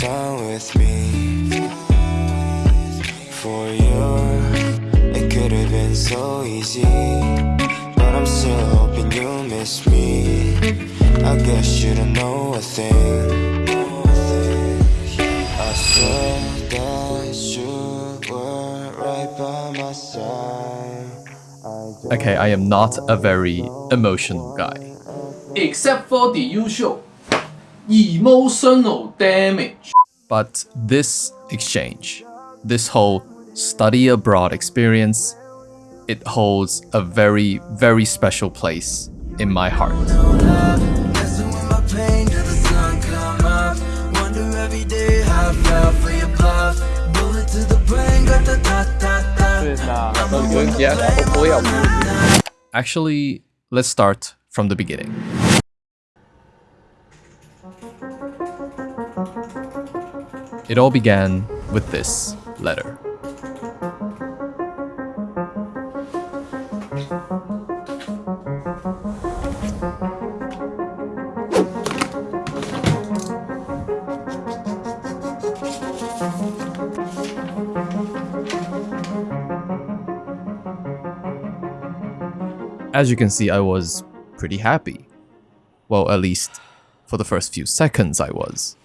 down with me. For you, it could have been so easy But I'm still hoping you miss me. I guess you don't know a thing. I said that you were right by my side. Okay, I am not a very emotional guy. Except for the usual emotional damage. But this exchange, this whole study abroad experience, it holds a very, very special place in my heart. Actually, let's start from the It all began with this letter. As you can see, I was pretty happy. Well, at least for the first few seconds I was.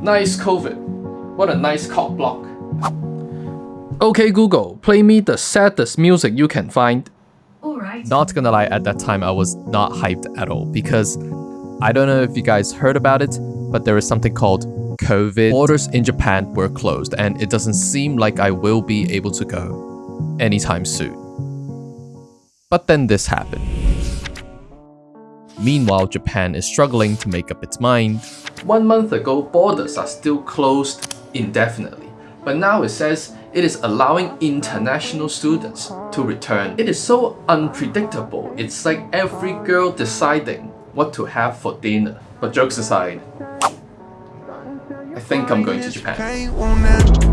Nice COVID. What a nice cock block. Okay Google, play me the saddest music you can find. Alright. Not gonna lie, at that time I was not hyped at all because I don't know if you guys heard about it, but there is something called COVID. Borders in Japan were closed and it doesn't seem like I will be able to go anytime soon. But then this happened. Meanwhile, Japan is struggling to make up its mind. One month ago, borders are still closed indefinitely. But now it says it is allowing international students to return. It is so unpredictable. It's like every girl deciding what to have for dinner. But jokes aside, I think I'm going to Japan.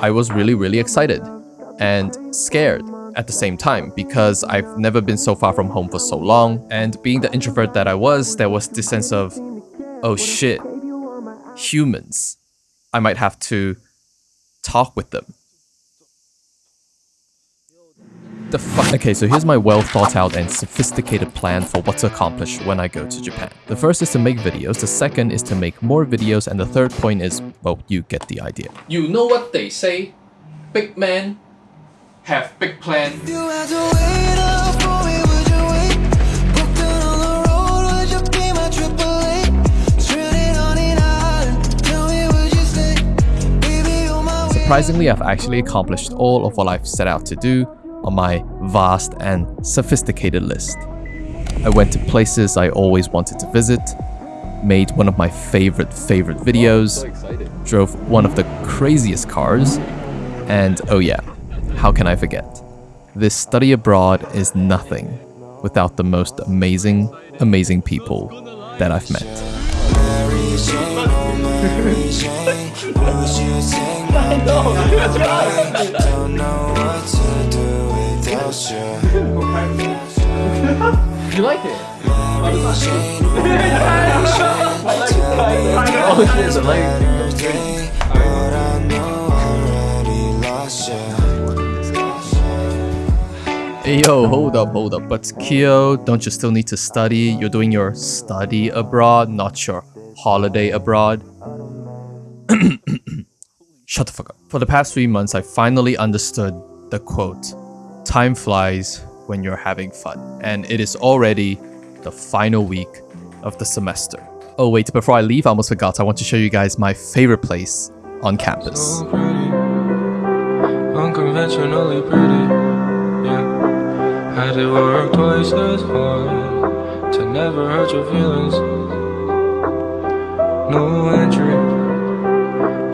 I was really, really excited and scared at the same time because I've never been so far from home for so long. And being the introvert that I was, there was this sense of, oh shit, humans. I might have to talk with them. The fuck? Okay, so here's my well thought out and sophisticated plan for what to accomplish when I go to Japan. The first is to make videos, the second is to make more videos, and the third point is, well, you get the idea. You know what they say? Big man have big plan. You had to wait up for me, would you wait? Booked on the road, would you be my triple A? Stranded on an island, tell me would you stay? Baby, you're my way. Surprisingly, I've actually accomplished all of what I've set out to do on my vast and sophisticated list. I went to places I always wanted to visit, made one of my favorite favorite videos, drove one of the craziest cars, and oh yeah, how can I forget? This study abroad is nothing without the most amazing, amazing people that I've met. do you. You like it? Mary Jane, oh Mary Jane, tell me Oh shit, the leg. birthday, but I know I already lost you. Hey yo, hold up, hold up. But Kyo, don't you still need to study? You're doing your study abroad, not your holiday abroad. Shut the fuck up. For the past three months, I finally understood the quote Time flies when you're having fun. And it is already the final week of the semester. Oh, wait, before I leave, I almost forgot. I want to show you guys my favorite place on campus. So unconventionally pretty. Yeah, had work twice as hard to never hurt your feelings. No entry,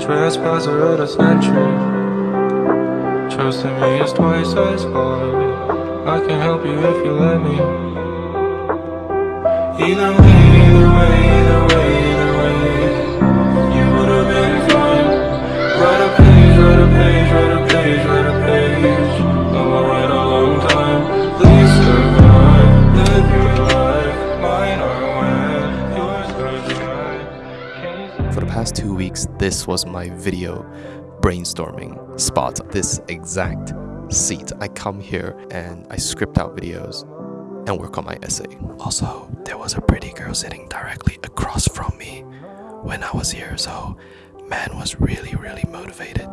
trespasser of the century. Trusting me is twice as hard. I can help you if you let me. Either way, either way, either way, either way. You would have been fine. Write a page, write a page, write a page, write a page. I'ma a long time. Please survive. Live your life. Mine are wet, yours are dry. For the past two weeks, this was my video brainstorming spot. This exact seat. I come here and I script out videos and work on my essay. Also, there was a pretty girl sitting directly across from me when I was here, so man was really, really motivated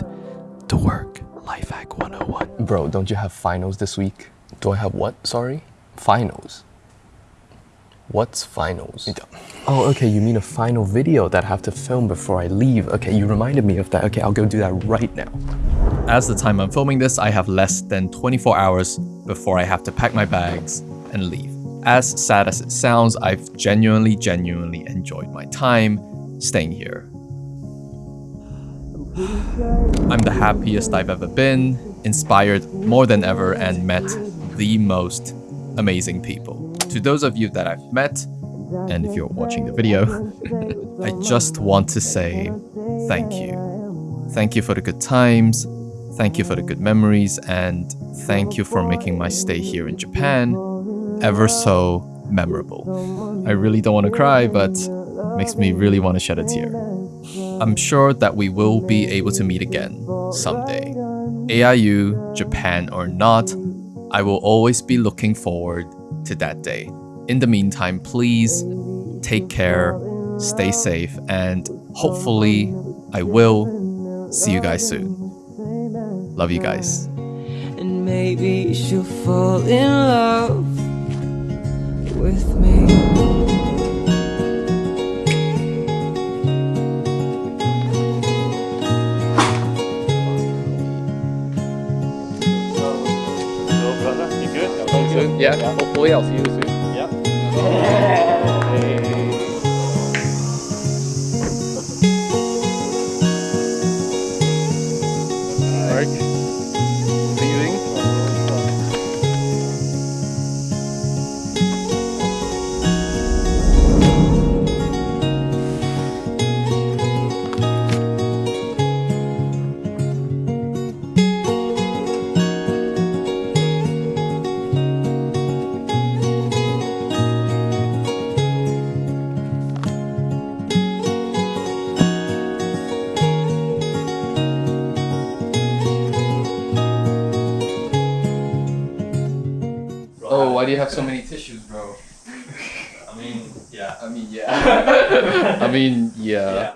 to work. Life hack 101. Bro, don't you have finals this week? Do I have what? Sorry? Finals. What's finals? Oh, okay, you mean a final video that I have to film before I leave. Okay, you reminded me of that. Okay, I'll go do that right now. As the time I'm filming this, I have less than 24 hours before I have to pack my bags and leave. As sad as it sounds, I've genuinely, genuinely enjoyed my time staying here. I'm the happiest I've ever been, inspired more than ever, and met the most amazing people. To those of you that I've met, and if you're watching the video, I just want to say thank you. Thank you for the good times, thank you for the good memories, and thank you for making my stay here in Japan ever so memorable. I really don't want to cry, but makes me really want to shed a tear. I'm sure that we will be able to meet again someday. AIU, Japan or not, I will always be looking forward to that day. In the meantime, please take care, stay safe, and hopefully I will see you guys soon. Love you guys. And maybe she'll fall in love hopefully why do you have so many tissues, bro? I mean, yeah. I mean, yeah. I mean, yeah.